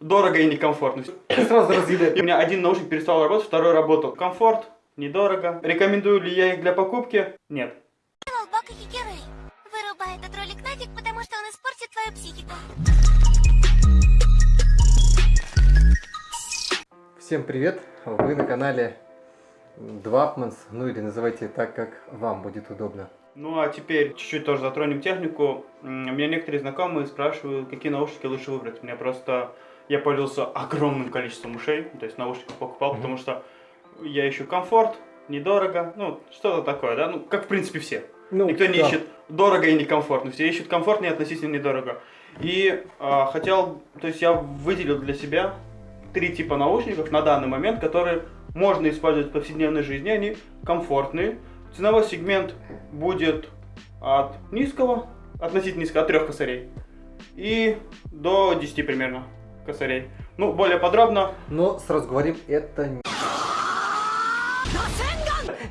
дорого и некомфортно. Сразу разъедает. У меня один наушник перестал работать, второй работал. Комфорт, недорого. Рекомендую ли я их для покупки? Нет. Вырубай этот ролик нафиг, потому что он испортит твою психику. Всем привет! Вы на канале Двапманс, ну или называйте так, как вам будет удобно. Ну а теперь чуть-чуть тоже затронем технику. У меня некоторые знакомые спрашивают, какие наушники лучше выбрать. Мне просто... Я пользовался огромным количеством ушей, то есть наушников покупал, Мгм. потому что я ищу комфорт, недорого, ну что-то такое, да, ну как в принципе все. Ну, Никто не да. ищет дорого и некомфортно, все ищут комфортно и относительно недорого. И а, хотел, то есть я выделил для себя три типа наушников на данный момент, которые можно использовать в повседневной жизни, они комфортные. Ценовой сегмент будет от низкого, относительно низкого, от трех косарей, и до 10 примерно косарей. Ну, более подробно, Но сразу говорим, это не...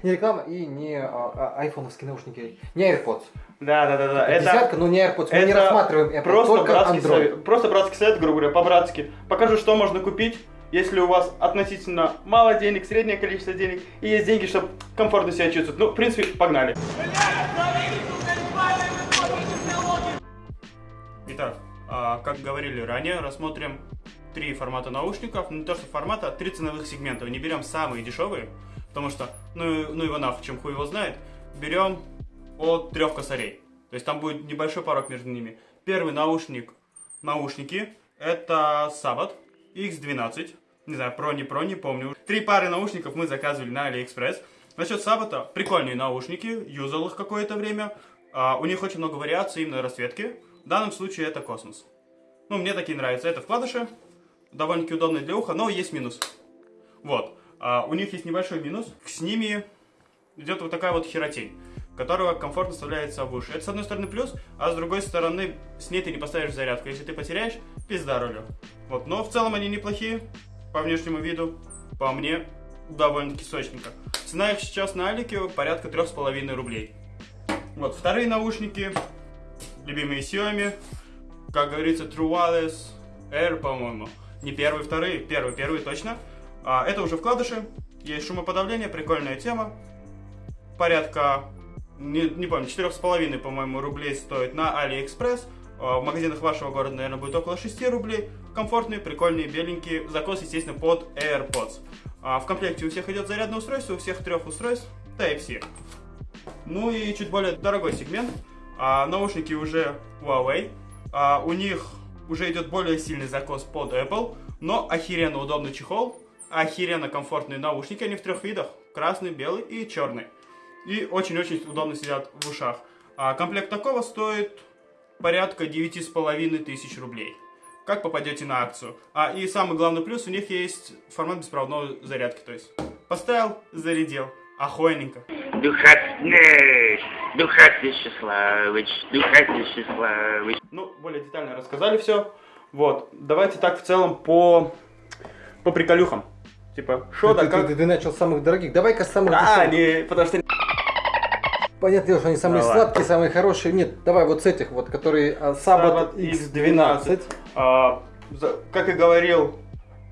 Не реклама и не а, а, айфоновские наушники, не AirPods. да-да-да, Это десятка, но не AirPods. Мы не это рассматриваем Apple, Просто только братский, Android. совет, просто братский совет, грубо говоря, по-братски. Покажу, что можно купить, если у вас относительно мало денег, среднее количество денег, и есть деньги, чтобы комфортно себя чувствовать. Ну, в принципе, погнали. Итак, как говорили ранее, рассмотрим три формата наушников. Ну, не то, что формата, а три ценовых сегмента. Не берем самые дешевые, потому что, ну, ну его нахуй, чем хуй его знает. Берем от трех косарей. То есть там будет небольшой порог между ними. Первый наушник, наушники, это Sabbath X12. Не знаю, про, не про, не помню. Три пары наушников мы заказывали на AliExpress. Насчет Сабата, прикольные наушники, юзал их какое-то время. А, у них очень много вариаций именно расцветки. В данном случае это космос. Ну, мне такие нравятся. Это вкладыши, довольно-таки удобные для уха, но есть минус. Вот. А, у них есть небольшой минус. С ними идет вот такая вот херотень, которая комфортно вставляется в уши. Это с одной стороны плюс, а с другой стороны с ней ты не поставишь зарядку. Если ты потеряешь, пизда рулю. Вот. Но в целом они неплохие по внешнему виду. По мне, довольно-таки сочненько. Цена их сейчас на Алике порядка трех с половиной рублей. Вот, вторые наушники, любимые Xiaomi, как говорится, True Wireless Air, по-моему. Не первые, вторые, первые, первые точно. А, это уже вкладыши, есть шумоподавление, прикольная тема. Порядка, не, не помню, четырех с половиной, по-моему, рублей стоит на AliExpress. А, В магазинах вашего города, наверное, будет около 6 рублей. Комфортные, прикольные, беленькие. Закос, естественно, под AirPods. А, В комплекте у всех идет зарядное устройство, у всех трех устройств Type-C. Ну и чуть более дорогой сегмент. А, наушники уже Huawei. А, у них уже идет более сильный закос под Apple, но охеренно удобный чехол, охеренно комфортные наушники, они в трех видах, красный, белый и черный. И очень-очень удобно сидят в ушах. А комплект такого стоит порядка 9,5 тысяч рублей. Как попадете на акцию? А и самый главный плюс, у них есть формат беспроводной зарядки, то есть поставил, зарядил, охуенненько. Духотный, Духотный Вячеславович, Духотный Вячеславович. Ну, более детально рассказали все. Вот, давайте так в целом по, по приколюхам. Типа, что да ты, как... ты- ты начал с самых дорогих. Давай-ка с самых А, не, потому что... Понятное дело, что они самые Давай. сладкие, самые хорошие. Нет, давай вот с этих вот, которые а, Sabbath X12. а, за- как и говорил,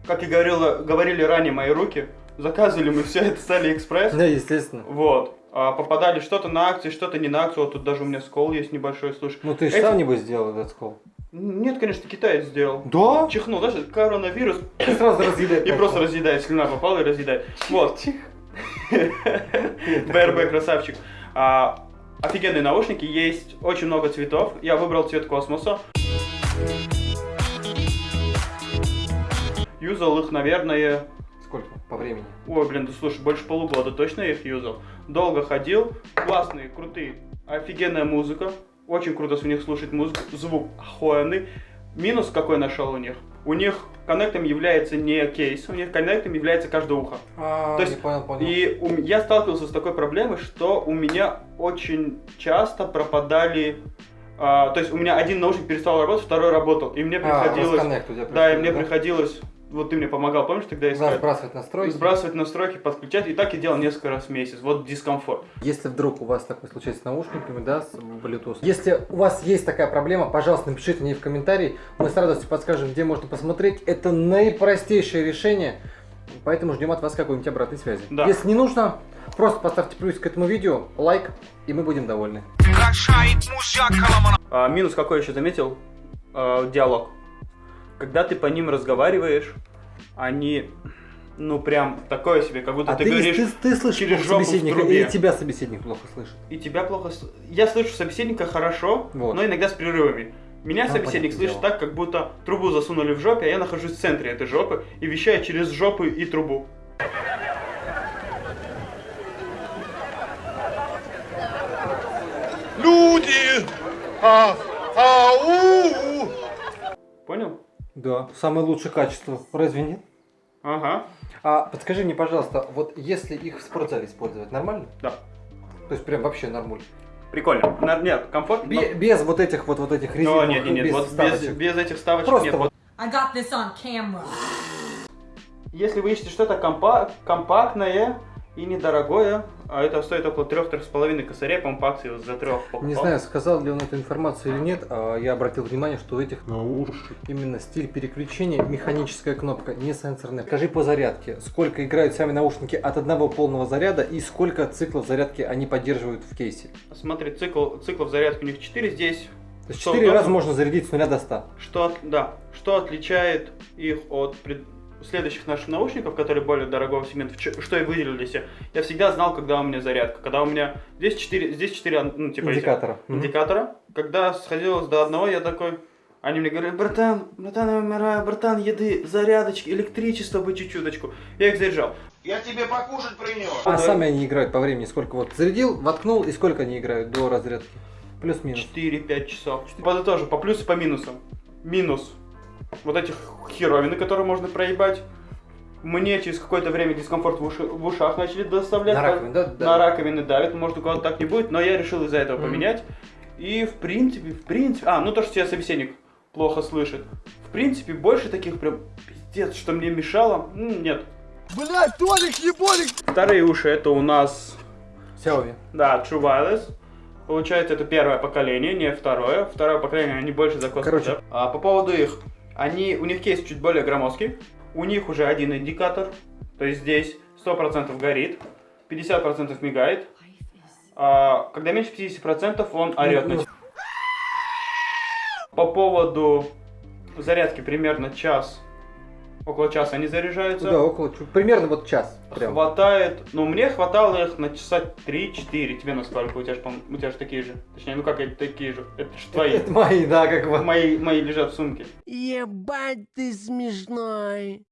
как и говорил, говорили ранее мои руки, заказывали мы все это с Алиэкспресс. Да, естественно. Вот. А, попадали что-то на акции, что-то не на акцию. Вот тут даже у меня скол есть небольшой, слушай. Ну ты же Эти- сам небось сделал этот скол. Нет, конечно, китаец сделал. Да? Чихнул, даже коронавирус Сразу разъедает. И просто разъедает, слюна попала и разъедает. Вот. БРБ красавчик. А, офигенные наушники, есть очень много цветов. Я выбрал цвет космоса. Юзал их, наверное... Сколько по времени? Ой, блин, да слушай, больше полугода точно я их юзал. Долго ходил. Классные, крутые, офигенная музыка. Очень круто с них слушать музыку. Звук охуенный. Минус какой нашел у них? У них коннектом является не кейс, у них коннектом является каждое ухо. А, То есть, понял, понял. И у я сталкивался с такой проблемой, что у меня очень часто пропадали... а, то есть у меня один наушник перестал работать, второй работал. И мне А, приходилось... да, и мне приходилось вот ты мне помогал, помнишь, тогда Да, искать? сбрасывать настройки. Сбрасывать настройки, подключать. И так я делал несколько раз в месяц. Вот дискомфорт. Если вдруг у вас такое случается с наушниками, да, с Bluetooth. Если у вас есть такая проблема, пожалуйста, напишите мне в комментарии. Мы с радостью подскажем, где можно посмотреть. Это наипростейшее решение. Поэтому ждем от вас какой-нибудь обратной связи. Да. Если не нужно, просто поставьте плюс к этому видео, лайк, и мы будем довольны. А, минус какой еще заметил? А, диалог. Когда ты по ним разговариваешь, они, ну прям такое себе, как будто А ты, ты, говоришь, ты, ты слышишь через жопу в собеседника, трубе. и тебя собеседник плохо слышит. и тебя плохо... Я слышу собеседника хорошо, Вот. но иногда с перерывами. Меня Ну, собеседник слышит дело. так, как будто трубу засунули в жопе, а я нахожусь в центре этой жопы и вещаю через жопу и трубу. Люди! А, ау! Понял? Да, самое лучшее качество, разве нет? Ага. А подскажи мне, пожалуйста, вот если их в спортзале использовать, нормально? Да. То есть прям вообще нормуль. Прикольно. На- Нет, комфорт. но- Бе- Без вот этих вот, вот этих Но резиновых, нет, нет, нет, без вот без, без этих вставочек Просто нет. вот I got this on camera. Если вы ищете что-то компа- компактное и недорогое, а это стоит около 3-3,5 косарей, по акции за 3 Не знаю, сказал ли он эту информацию или нет, а я обратил внимание, что у этих именно стиль переключения механическая кнопка, не сенсорная. Скажи по зарядке, сколько играют сами наушники от одного полного заряда и сколько циклов зарядки они поддерживают в кейсе. Смотри, цикл, циклов зарядки у них 4 здесь. То есть Что 4 удобно? раза можно зарядить с 0 до 100. Что, от- да, что отличает их от пред- следующих наших наушников, которые более дорогого сегмента, что я выделил для себя. Я всегда знал, когда у меня зарядка. Когда у меня здесь 4, здесь 4 ну, типа Индикатора. Мгм. индикатора. Когда сходилось до одного, я такой... Они мне говорят, братан, братан, я умираю, братан, еды, зарядочки, электричество бы чуть-чуточку. Я их заряжал. Я тебе покушать принес. А Да. сами они играют по времени сколько? Вот зарядил, воткнул и сколько они играют до разрядки? Плюс-минус. 4-5 часов. Подытожу, по плюсу, по минусам. Минус. Вот этих херовины, которые можно проебать. Мне через какое-то время дискомфорт в, уши- в ушах начали доставлять. На раковину, да? Да. На раковины давит, может у кого-то так не будет, но я решил из-за этого поменять. И в принципе, в принципе... А, ну то, что тебя собеседник плохо слышит. В принципе, больше таких прям пиздец, что мне мешало, нет. Блять, Толик, еболик! Вторые уши это у нас Xiaomi. Да, True Wireless. Получается, это первое поколение, не второе. Второе поколение, они больше за космос. Короче. да? А по поводу их, они, у них кейс чуть более громоздкий. У них уже один индикатор. То есть здесь 100% горит, 50% мигает. А, когда меньше 50%, он орет на. По поводу зарядки примерно час, около часа они заряжаются. Да, около, примерно вот час. Прям. Хватает, ну мне хватало их на часа 3-4. Тебе на сколько? У тебя же, по у тебя же такие же. Точнее, ну как эти такие же? Это же твои. Это мои, да, как бы. Мои, мои лежат в сумке. Ебать ты смешной.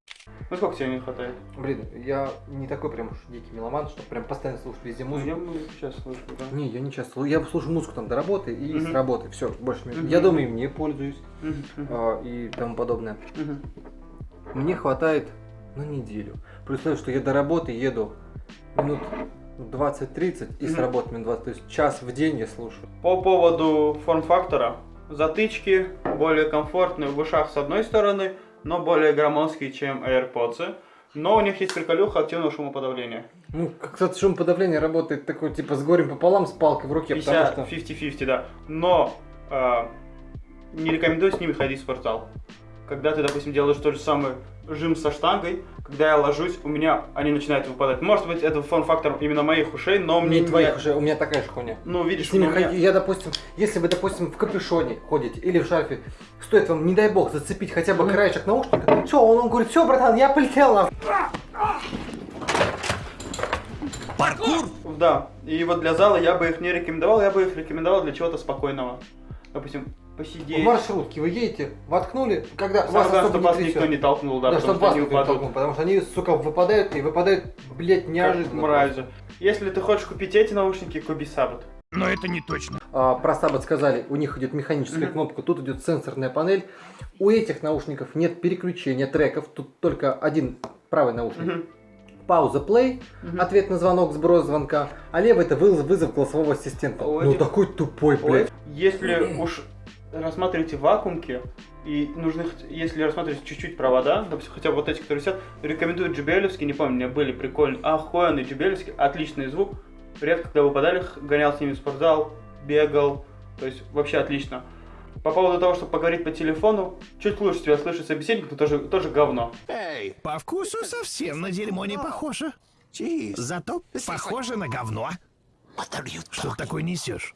Ну сколько тебе не хватает? Блин, я не такой прям уж дикий меломан, что прям постоянно слушать везде музыку. Я музыку сейчас слышу, да. Не, я не часто. слушаю. Я слушаю музыку там до работы и с Мгм. работы. Все, больше Мгм. Я дома им не пользуюсь мгм, а, и тому подобное. мгм. Мне хватает на неделю. При условии, что я до работы еду минут 20-30 и с работы минут 20. То есть час в день я слушаю. По поводу форм-фактора. Затычки более комфортные в ушах с одной стороны, но более громоздкие, чем AirPods. Но у них есть приколюха активного шумоподавления. Ну, как кстати, шумоподавление работает такой, типа, с горем пополам, с палкой в руке, потому 50, что... 50-50, да. Но э, не рекомендую с ними ходить в спортзал. Когда ты, допустим, делаешь тот же самый жим со штангой, когда я ложусь, у меня они начинают выпадать. Может быть, это фон-фактор именно моих ушей, но мне Не твоих уже, у меня такая же хуйня. Ну, видишь, у меня- ходи- я, допустим, если вы, допустим, в капюшоне ходите или в шарфе, стоит вам, не дай бог, зацепить хотя бы краешек наушника, все, он, он говорит, все, братан, я полетел. нахуй». Да, и вот для зала я бы их не рекомендовал, я бы их рекомендовал для чего-то спокойного. Допустим, В посидеть. маршрутке вы едете, воткнули, когда вас особо чтобы не вас никто не толкнул, да, Да, потому чтобы что они упадут. толкнул, потому что они, сука, выпадают и выпадают, блядь, Как неожиданно. мрази. Если ты хочешь купить эти наушники, купи Саббат. Но это не точно. А, про Саббат сказали, у них идет механическая Мгм. кнопка, тут идет сенсорная панель. У этих наушников нет переключения треков, тут только один правый наушник. Мгм. Пауза play, Мгм. ответ на звонок, сброс звонка, а левый это вызов, вызов голосового ассистента. У Ну такой тупой, блядь. Ой, Если уж рассматриваете вакуумки, и нужно, хот- если рассматривать чуть-чуть провода, допустим, хотя бы вот эти, которые висят, рекомендую JBL, не помню, у меня были прикольные, охуенные JBL, отличный звук, редко когда выпадали, гонял с ними в спортзал, бегал, то есть вообще отлично. По поводу того, чтобы поговорить по телефону, чуть лучше тебя слышит собеседник, но тоже, тоже говно. Эй, По вкусу совсем на дерьмо не похоже. Зато похоже на говно. Что ты такое несешь?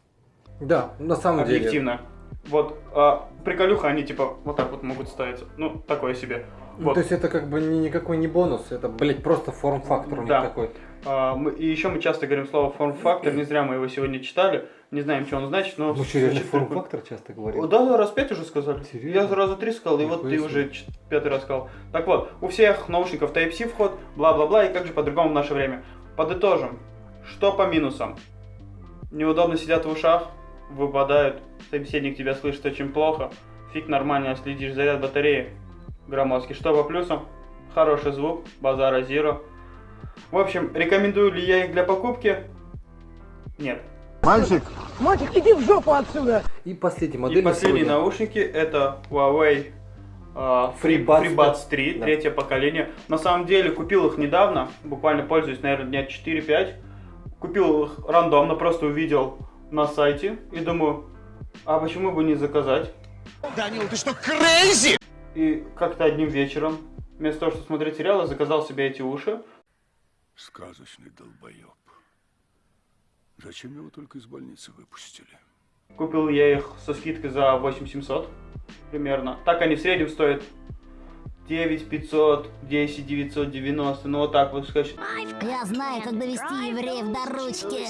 Да, на самом деле. Объективно. Вот, а, приколюха, они типа вот так вот могут ставиться. Ну, такое себе. Ну, Вот. То есть это как бы ни- никакой не бонус, это, блядь, просто форм-фактор у них Да. такой. А, мы- и еще мы часто говорим слово форм-фактор, не зря мы его сегодня читали, не знаем, что он значит, но... Ну что, реально форм-фактор часто О, говорим? Да, да, раз пять уже сказали. Серьезно? Я сразу три сказал, и вот ты уже пятый раз сказал. Так вот, у всех наушников Type-C вход, бла-бла-бла, и как же по-другому в наше время. Подытожим. Что по минусам? Неудобно сидят в ушах, выпадают, собеседник тебя слышит очень плохо, фиг нормально следишь заряд батареи громоздкий. Что по плюсам? Хороший звук, базара зиро. В общем, рекомендую ли я их для покупки? Нет. мальчик, И последняя модель И последние сегодня. наушники это Huawei а, Free- FreeBuds FreeBuds 3, Да. третье поколение. На самом деле купил их недавно, буквально пользуюсь, наверное, дня 4-5. Купил их рандомно, просто увидел на сайте и думаю, а почему бы не заказать? Данил, ты что, крейзи? И как-то одним вечером, вместо того, чтобы смотреть сериалы, заказал себе эти уши. Сказочный долбоеб. Зачем его только из больницы выпустили? Купил я их со скидкой за 8700 примерно. Так они в среднем стоят 9500, 10 990, ну вот так вот сказать. Я знаю, как довести евреев до ручки.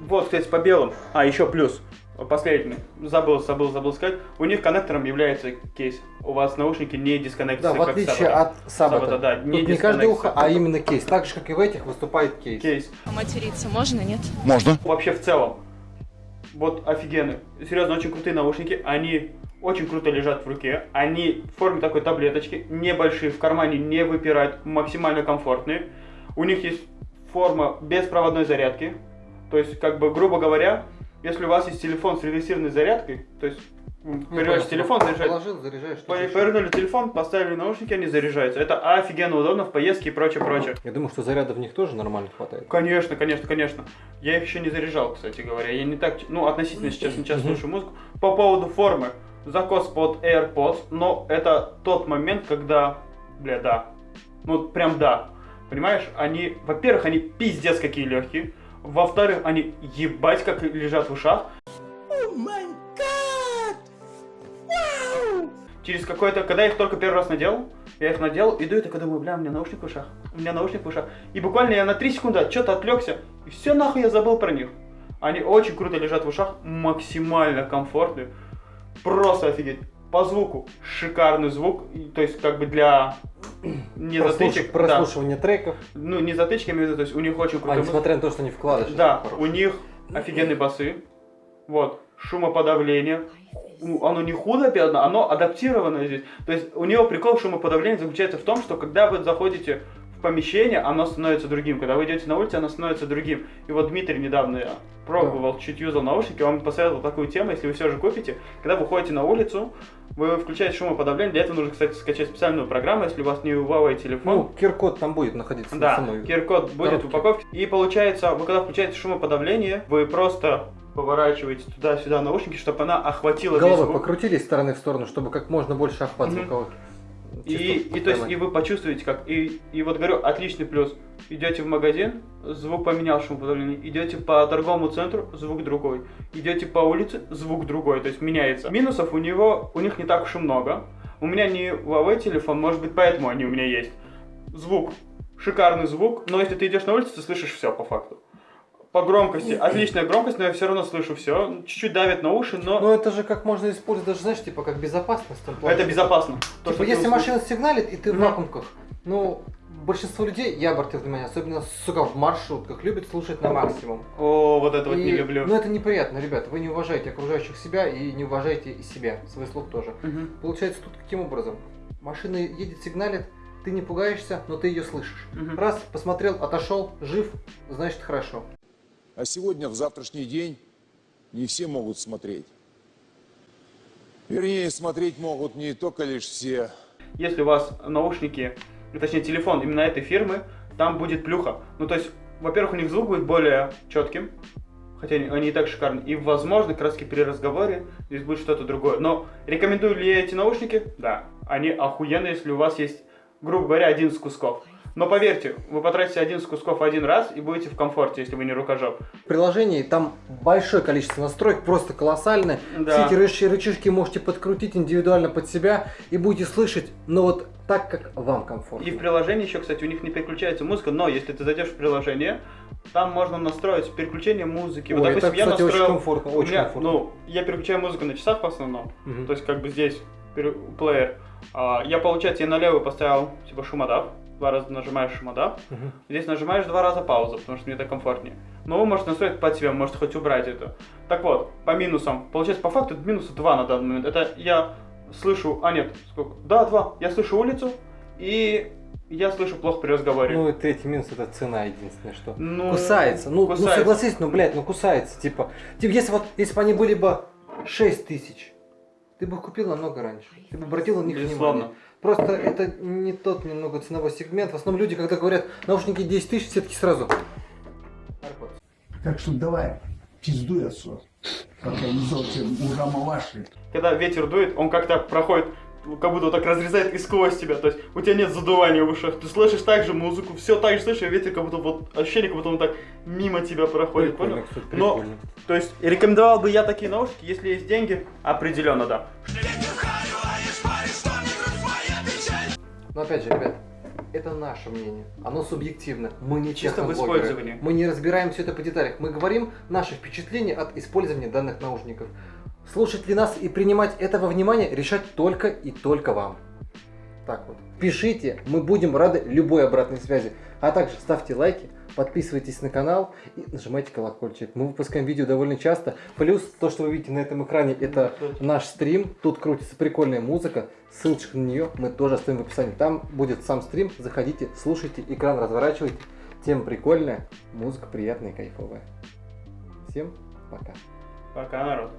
Вот, кстати, по белым. А, еще плюс. Последний. Забыл, забыл, забыл сказать. У них коннектором является кейс. У вас наушники не Да, дисконнектятся, в как отличие от Сабата. Сабата, да, Тут не не каждое ухо, а именно кейс. Так же, как и в этих, выступает кейс. Кейс. Материться можно, нет? Можно. Вообще в целом. Вот офигенные. Серьезно, очень крутые наушники. Они очень круто лежат в руке. Они в форме такой таблеточки. Небольшие, в кармане не выпирают. Максимально комфортные. У них есть форма беспроводной зарядки. То есть, как бы, грубо говоря, если у вас есть телефон с реверсивной зарядкой, то есть, Ну, перевернешь телефон, заряжаешь. Положил, заряжаешь. Повернули телефон, поставили наушники, они заряжаются. Это офигенно удобно в поездке и прочее, прочее. Я думаю, что заряда в них тоже нормально хватает. Конечно, конечно, конечно. Я их еще не заряжал, кстати говоря. Я не так, ну, относительно сейчас не часто слушаю музыку. По поводу формы. Закос под AirPods, но это тот момент, когда, бля, да. Ну, прям да. Понимаешь, они, во-первых, они пиздец какие легкие. Во-вторых, они ебать как лежат в ушах. Через какой-то, когда я их только первый раз надел, я их надел, иду и такой думаю, бля, у меня наушник в ушах, у меня наушник в ушах. И буквально я на 3 секунды от что-то отвлекся, и все нахуй я забыл про них. Они очень круто лежат в ушах, максимально комфортные, просто офигеть. По звуку шикарный звук, то есть как бы для не Прослуш- затычек, да. Прослушивание треков. ну не затычки, я имею в виду, то есть у них очень А, крутой несмотря на то, что не вкладыш. да, у них офигенные басы. Вот, шумоподавление. Оно не худо пятно, оно адаптировано здесь. То есть у него прикол шумоподавления заключается в том, что когда вы заходите помещение, оно становится другим. Когда вы идете на улицу, оно становится другим. И вот Дмитрий недавно пробовал, чуть юзал наушники, он посоветовал такую тему, если вы все же купите, когда вы ходите на улицу, вы включаете шумоподавление, для этого нужно, кстати, скачать специальную программу, если у вас не Huawei телефон. Ну, QR-код там будет находиться на Да, самой QR-код будет коробке. в упаковке. И получается, вы когда включаете шумоподавление, вы просто поворачиваете туда-сюда наушники, чтобы она охватила весь Головы звук. покрутили из стороны в сторону, чтобы как можно больше охват звуковых. И, и то есть, и вы почувствуете как. И, и вот говорю, отличный плюс. Идете в магазин, звук поменял шумоподавление. Идете по торговому центру, звук другой. Идете по улице, звук другой. То есть меняется. Минусов у него, у них не так уж и много. У меня не Huawei телефон, может быть, поэтому они у меня есть. Звук. Шикарный звук, но если ты идешь на улицу, ты слышишь все по факту. По громкости, отличная громкость, но я все равно слышу все. Чуть-чуть давит на уши, но Ну это же как можно использовать, даже знаешь, типа как безопасность. это безопасно. То, Типа если машина сигналит, и ты в вакуумках, ну, большинство людей, я обратил внимание, особенно, сука, в маршрутках, любят слушать на максимум. О, вот это вот И- не люблю. Ну это неприятно, ребят, вы не уважаете окружающих себя и не уважаете и себя, свой слух тоже. Мгм. Получается тут каким образом? Машина едет, сигналит, ты не пугаешься, но ты ее слышишь. Мгм. Раз, посмотрел, отошел, жив, значит хорошо. А сегодня, в завтрашний день, не все могут смотреть. Вернее, смотреть могут не только лишь все. Если у вас наушники, точнее телефон именно этой фирмы, там будет плюха. Ну, то есть, во-первых, у них звук будет более четким, хотя они, и так шикарны. И, возможно, таки при разговоре здесь будет что-то другое. Но рекомендую ли я эти наушники? Да. Они охуенные, если у вас есть, грубо говоря, один из кусков. Но поверьте, вы потратите один из кусков один раз и будете в комфорте, если вы не рукожоп. В приложении там большое количество настроек, просто колоссальное. Да. Все эти рычажки можете подкрутить индивидуально под себя и будете слышать, но вот так, как вам комфортно. И в приложении еще, кстати, у них не переключается музыка, но если ты зайдешь в приложение, там можно настроить переключение музыки. Ой, это, кстати, очень комфортно, у очень меня, комфортно. Ну, я переключаю музыку на часах в основном. Мгм. То есть, как бы здесь плеер. А, я, получается, я на левую поставил, типа, шумодав. Два раза нажимаешь шумодав. Мгм. Здесь нажимаешь два раза паузу, потому что мне так комфортнее. Но вы можете настроить под себя, можете хоть убрать это. Так вот, по минусам. Получается, по факту это минуса 2 на данный момент. Это я слышу... А, нет, сколько? Да, 2. Я слышу улицу, и я слышу плохо при разговоре. Ну и третий минус это цена единственное, что Ну, кусается. Ну, ну кусается. согласись, ну блядь, ну кусается, типа. Типа, если вот, если бы они были бы 6 тысяч, ты бы купил намного раньше. Ты бы обратил на них Безусловно. внимание. Просто это не тот немного ценовой сегмент. В основном люди, когда говорят наушники 10 тысяч, все-таки сразу. Так что давай, пиздуй отсюда. Когда ветер дует, он как-то проходит, как будто вот так разрезает и сквозь тебя. То есть у тебя нет задувания в ушах. Ты слышишь также музыку, все так же слышишь, а ветер как будто вот ощущение, как будто он так мимо тебя проходит. Прикольно, понял? кстати, Но, прикольно. то есть, рекомендовал бы я такие наушники, если есть деньги, определенно да. Но опять же, ребят, это наше мнение. Оно субъективно. Мы не Чисто в использовании. Мы не разбираем все это по деталях. Мы говорим наши впечатления от использования данных наушников. Слушать ли нас и принимать это во внимание, решать только и только вам. Так вот. Пишите, мы будем рады любой обратной связи. А также ставьте лайки, подписывайтесь на канал и нажимайте колокольчик. Мы выпускаем видео довольно часто. Плюс то, что вы видите на этом экране, это наш стрим. Тут крутится прикольная музыка. Ссылочку на нее мы тоже оставим в описании. Там будет сам стрим. Заходите, слушайте, экран разворачивайте. Тема прикольная, музыка приятная и кайфовая. Всем пока. Пока, народ.